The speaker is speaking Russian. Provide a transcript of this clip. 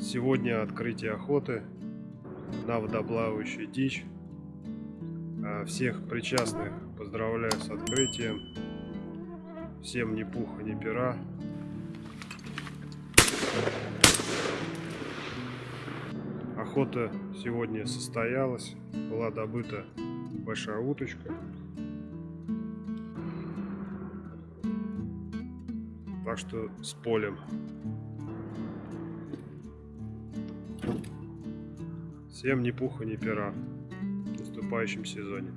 Сегодня открытие охоты на водоплавающую дичь. А, Всех причастных поздравляю с открытием. Всем ни пуха, ни пера. Охота сегодня состоялась. Была добыта большая уточка. Так что с полем. Всем ни пуха, ни пера в наступающем сезоне.